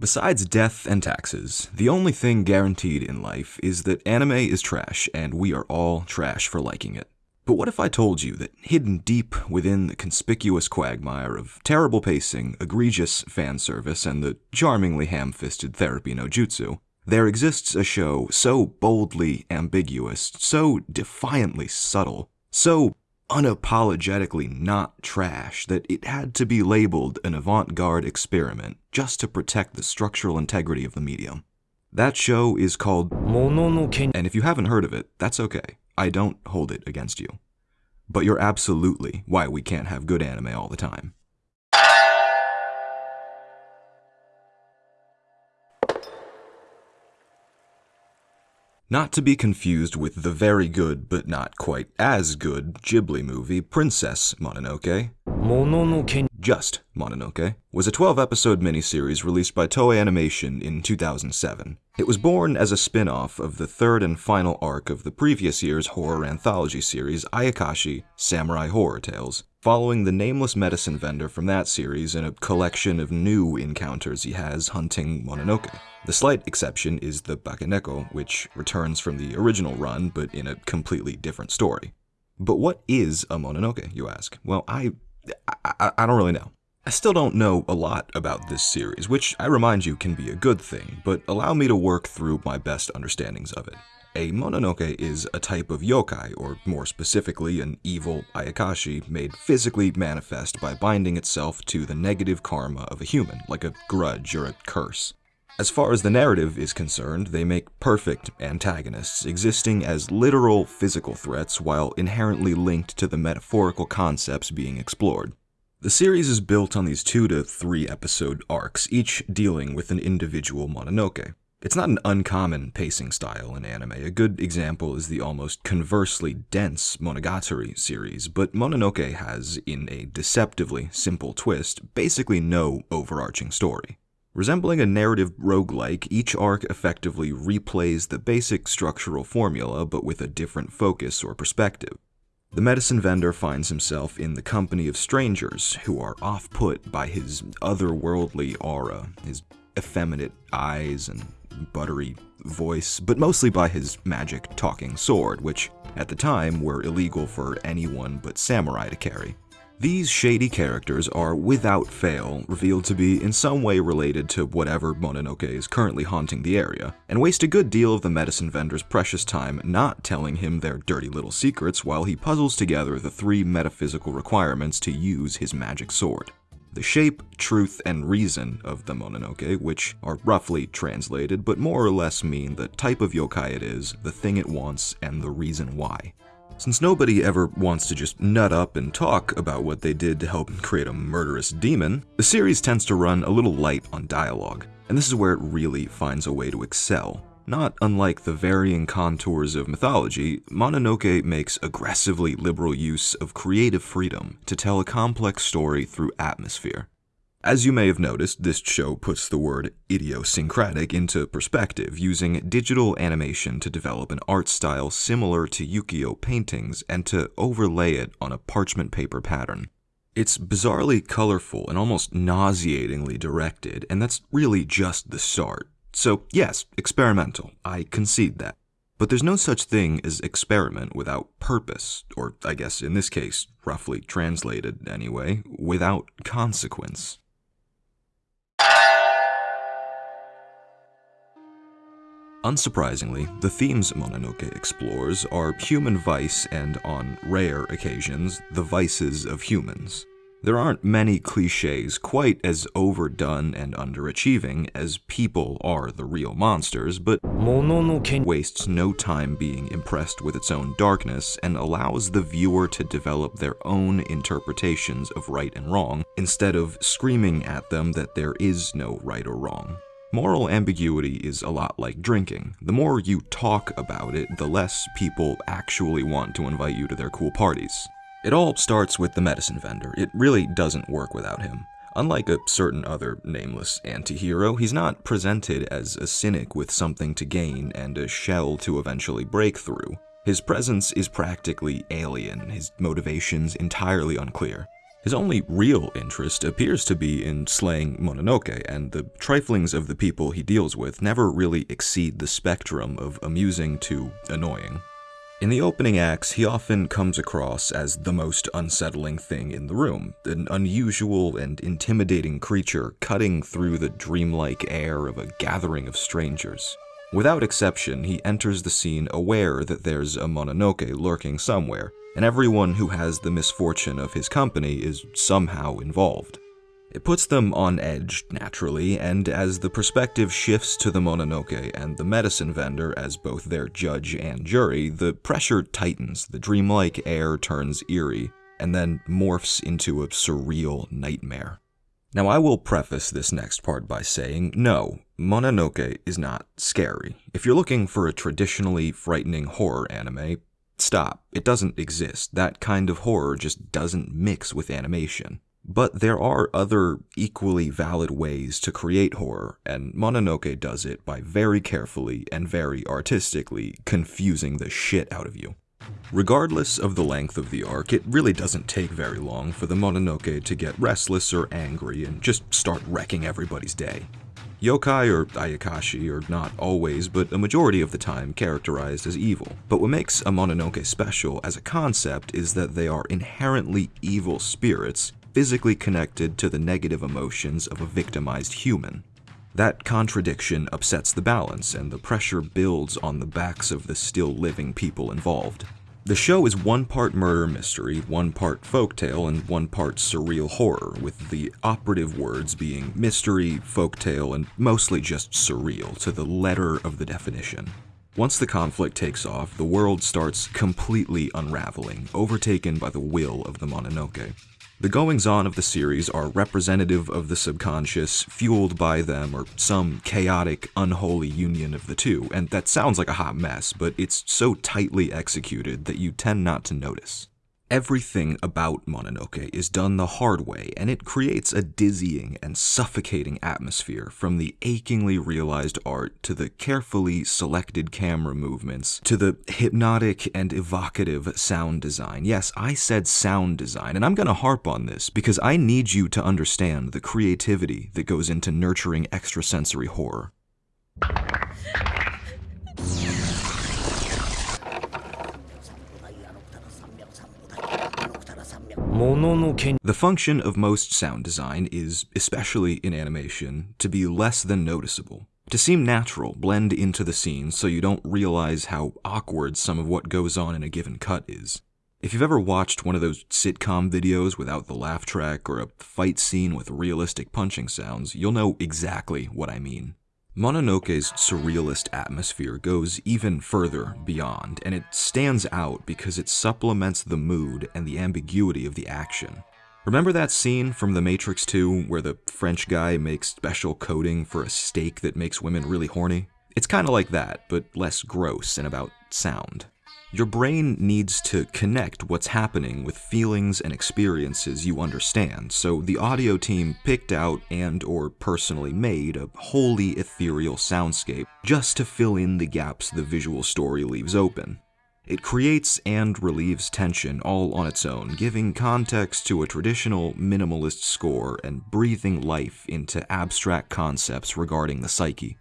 Besides death and taxes, the only thing guaranteed in life is that anime is trash and we are all trash for liking it. But what if I told you that hidden deep within the conspicuous quagmire of terrible pacing, egregious fan service, and the charmingly ham fisted therapy no jutsu, there exists a show so boldly ambiguous, so defiantly subtle, so unapologetically not trash that it had to be labeled an avant garde experiment just to protect the structural integrity of the medium. That show is called Mononoke. and if you haven't heard of it, that's okay. I don't hold it against you. But you're absolutely why we can't have good anime all the time. Not to be confused with the very good but not quite as good Ghibli movie Princess Mononoke, Mononoke. just Mononoke, was a 12 episode miniseries released by Toei Animation in 2007. It was born as a spin off of the third and final arc of the previous year's horror anthology series Ayakashi Samurai Horror Tales, following the nameless medicine vendor from that series in a collection of new encounters he has hunting Mononoke. The slight exception is the Bakeneko, which returns from the original run but in a completely different story. But what is a Mononoke, you ask? Well, I, I, I don't really know. I still don't know a lot about this series, which I remind you can be a good thing, but allow me to work through my best understandings of it. A Mononoke is a type of yokai, or more specifically, an evil Ayakashi made physically manifest by binding itself to the negative karma of a human, like a grudge or a curse. As far as the narrative is concerned, they make perfect antagonists, existing as literal physical threats while inherently linked to the metaphorical concepts being explored. The series is built on these two to three episode arcs, each dealing with an individual Mononoke. It's not an uncommon pacing style in anime. A good example is the almost conversely dense Monogatari series, but Mononoke has, in a deceptively simple twist, basically no overarching story. Resembling a narrative roguelike, each arc effectively replays the basic structural formula but with a different focus or perspective. The medicine vendor finds himself in the company of strangers who are off put by his otherworldly aura, his effeminate eyes and buttery voice, but mostly by his magic talking sword, which at the time were illegal for anyone but samurai to carry. These shady characters are without fail revealed to be in some way related to whatever Mononoke is currently haunting the area, and waste a good deal of the medicine vendor's precious time not telling him their dirty little secrets while he puzzles together the three metaphysical requirements to use his magic sword. The shape, truth, and reason of the Mononoke, which are roughly translated but more or less mean the type of yokai it is, the thing it wants, and the reason why. Since nobody ever wants to just nut up and talk about what they did to help create a murderous demon, the series tends to run a little light on dialogue, and this is where it really finds a way to excel. Not unlike the varying contours of mythology, Mononoke makes aggressively liberal use of creative freedom to tell a complex story through atmosphere. As you may have noticed, this show puts the word idiosyncratic into perspective, using digital animation to develop an art style similar to ukiyo paintings and to overlay it on a parchment paper pattern. It's bizarrely colorful and almost nauseatingly directed, and that's really just the start. So, yes, experimental. I concede that. But there's no such thing as experiment without purpose, or I guess in this case, roughly translated anyway, without consequence. Unsurprisingly, the themes Mononoke explores are human vice and, on rare occasions, the vices of humans. There aren't many cliches quite as overdone and underachieving as people are the real monsters, but Mononoke. wastes no time being impressed with its own darkness and allows the viewer to develop their own interpretations of right and wrong instead of screaming at them that there is no right or wrong. Moral ambiguity is a lot like drinking. The more you talk about it, the less people actually want to invite you to their cool parties. It all starts with the medicine vendor. It really doesn't work without him. Unlike a certain other nameless anti-hero, he's not presented as a cynic with something to gain and a shell to eventually break through. His presence is practically alien, his motivations entirely unclear. His only real interest appears to be in slaying Mononoke, and the triflings of the people he deals with never really exceed the spectrum of amusing to annoying. In the opening acts, he often comes across as the most unsettling thing in the room, an unusual and intimidating creature cutting through the dreamlike air of a gathering of strangers. Without exception, he enters the scene aware that there's a Mononoke lurking somewhere, and everyone who has the misfortune of his company is somehow involved. It puts them on edge, naturally, and as the perspective shifts to the Mononoke and the medicine vendor as both their judge and jury, the pressure tightens, the dreamlike air turns eerie, and then morphs into a surreal nightmare. Now, I will preface this next part by saying no, Mononoke is not scary. If you're looking for a traditionally frightening horror anime, stop. It doesn't exist. That kind of horror just doesn't mix with animation. But there are other equally valid ways to create horror, and Mononoke does it by very carefully and very artistically confusing the shit out of you. Regardless of the length of the arc, it really doesn't take very long for the Mononoke to get restless or angry and just start wrecking everybody's day. Yokai or Ayakashi are not always, but a majority of the time, characterized as evil. But what makes a Mononoke special as a concept is that they are inherently evil spirits physically connected to the negative emotions of a victimized human. That contradiction upsets the balance, and the pressure builds on the backs of the still living people involved. The show is one part murder mystery, one part folktale, and one part surreal horror, with the operative words being mystery, folktale, and mostly just surreal to the letter of the definition. Once the conflict takes off, the world starts completely unraveling, overtaken by the will of the Mononoke. The goings on of the series are representative of the subconscious, fueled by them, or some chaotic, unholy union of the two, and that sounds like a hot mess, but it's so tightly executed that you tend not to notice. Everything about Mononoke is done the hard way, and it creates a dizzying and suffocating atmosphere from the achingly realized art to the carefully selected camera movements to the hypnotic and evocative sound design. Yes, I said sound design, and I'm going to harp on this because I need you to understand the creativity that goes into nurturing extrasensory horror. The function of most sound design is, especially in animation, to be less than noticeable. To seem natural, blend into the scene so you don't realize how awkward some of what goes on in a given cut is. If you've ever watched one of those sitcom videos without the laugh track or a fight scene with realistic punching sounds, you'll know exactly what I mean. Mononoke's surrealist atmosphere goes even further beyond, and it stands out because it supplements the mood and the ambiguity of the action. Remember that scene from The Matrix 2 where the French guy makes special coating for a steak that makes women really horny? It's kinda like that, but less gross and about sound. Your brain needs to connect what's happening with feelings and experiences you understand, so the audio team picked out and or personally made a wholly ethereal soundscape just to fill in the gaps the visual story leaves open. It creates and relieves tension all on its own, giving context to a traditional minimalist score and breathing life into abstract concepts regarding the psyche.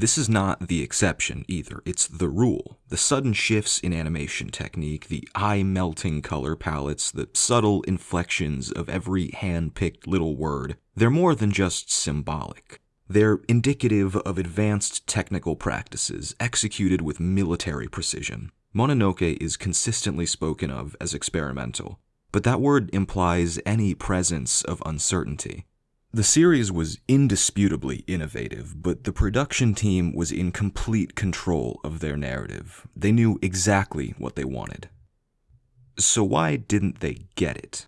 This is not the exception either, it's the rule. The sudden shifts in animation technique, the eye melting color palettes, the subtle inflections of every hand picked little word, they're more than just symbolic. They're indicative of advanced technical practices executed with military precision. Mononoke is consistently spoken of as experimental, but that word implies any presence of uncertainty. The series was indisputably innovative, but the production team was in complete control of their narrative. They knew exactly what they wanted. So why didn't they get it?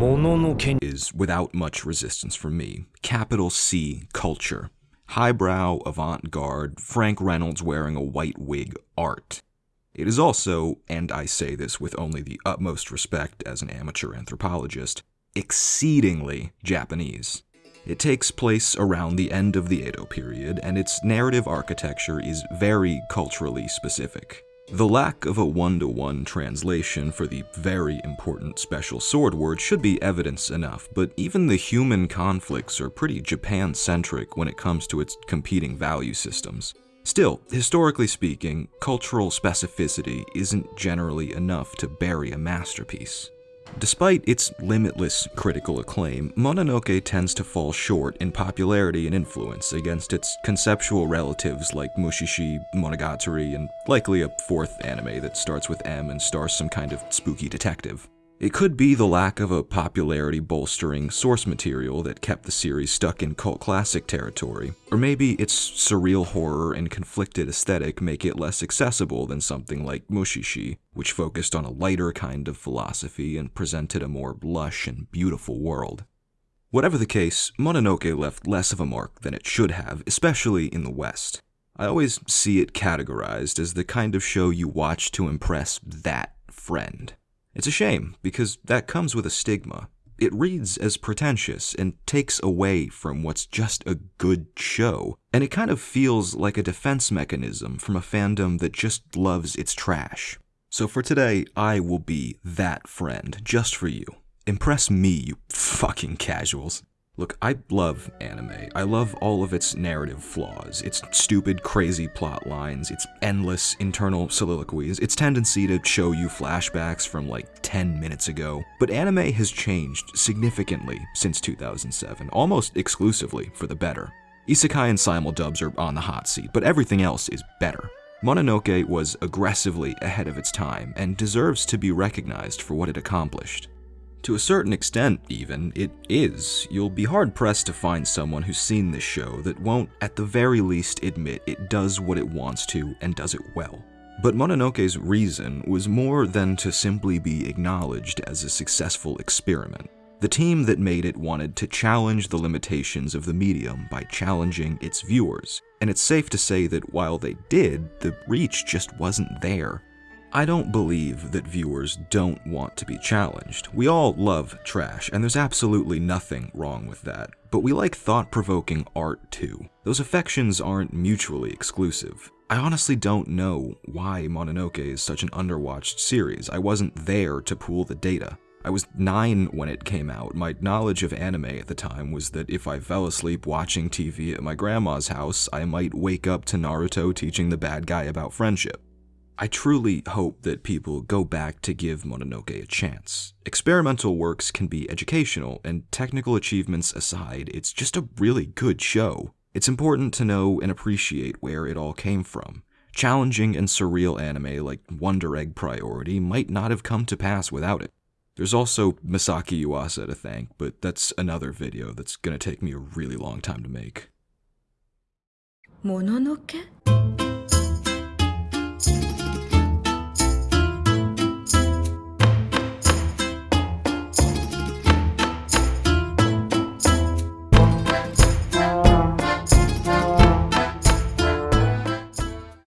もののけ Is without much resistance from me. Capital C culture. Highbrow, avant garde, Frank Reynolds wearing a white wig art. It is also, and I say this with only the utmost respect as an amateur anthropologist, exceedingly Japanese. It takes place around the end of the Edo period, and its narrative architecture is very culturally specific. The lack of a one to one translation for the very important special sword word should be evidence enough, but even the human conflicts are pretty Japan centric when it comes to its competing value systems. Still, historically speaking, cultural specificity isn't generally enough to bury a masterpiece. Despite its limitless critical acclaim, Mononoke tends to fall short in popularity and influence against its conceptual relatives like Mushishi, Monogatari, and likely a fourth anime that starts with M and stars some kind of spooky detective. It could be the lack of a popularity bolstering source material that kept the series stuck in cult classic territory, or maybe its surreal horror and conflicted aesthetic make it less accessible than something like Mushishi, which focused on a lighter kind of philosophy and presented a more lush and beautiful world. Whatever the case, Mononoke left less of a mark than it should have, especially in the West. I always see it categorized as the kind of show you watch to impress that friend. It's a shame, because that comes with a stigma. It reads as pretentious and takes away from what's just a good show, and it kind of feels like a defense mechanism from a fandom that just loves its trash. So for today, I will be that friend, just for you. Impress me, you fucking casuals. Look, I love anime. I love all of its narrative flaws, its stupid, crazy plot lines, its endless internal soliloquies, its tendency to show you flashbacks from like 10 minutes ago. But anime has changed significantly since 2007, almost exclusively for the better. Isekai and simuldubs are on the hot seat, but everything else is better. Mononoke was aggressively ahead of its time and deserves to be recognized for what it accomplished. To a certain extent, even, it is. You'll be hard pressed to find someone who's seen this show that won't, at the very least, admit it does what it wants to and does it well. But Mononoke's reason was more than to simply be acknowledged as a successful experiment. The team that made it wanted to challenge the limitations of the medium by challenging its viewers, and it's safe to say that while they did, the reach just wasn't there. I don't believe that viewers don't want to be challenged. We all love trash, and there's absolutely nothing wrong with that. But we like thought provoking art too. Those affections aren't mutually exclusive. I honestly don't know why Mononoke is such an underwatched series. I wasn't there to pool the data. I was 9 when it came out. My knowledge of anime at the time was that if I fell asleep watching TV at my grandma's house, I might wake up to Naruto teaching the bad guy about friendship. I truly hope that people go back to give Mononoke a chance. Experimental works can be educational, and technical achievements aside, it's just a really good show. It's important to know and appreciate where it all came from. Challenging and surreal anime like Wonder Egg Priority might not have come to pass without it. There's also Masaki Yuasa to thank, but that's another video that's gonna take me a really long time to make. Mononoke? Thank you.